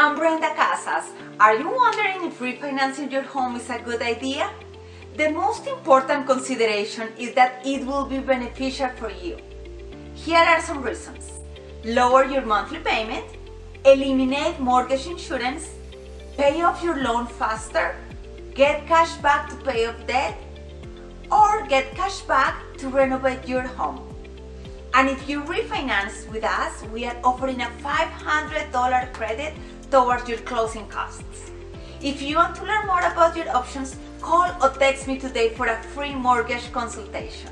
I'm Brenda Casas. Are you wondering if refinancing your home is a good idea? The most important consideration is that it will be beneficial for you. Here are some reasons. Lower your monthly payment, eliminate mortgage insurance, pay off your loan faster, get cash back to pay off debt, or get cash back to renovate your home. And if you refinance with us, we are offering a $500 credit towards your closing costs. If you want to learn more about your options, call or text me today for a free mortgage consultation.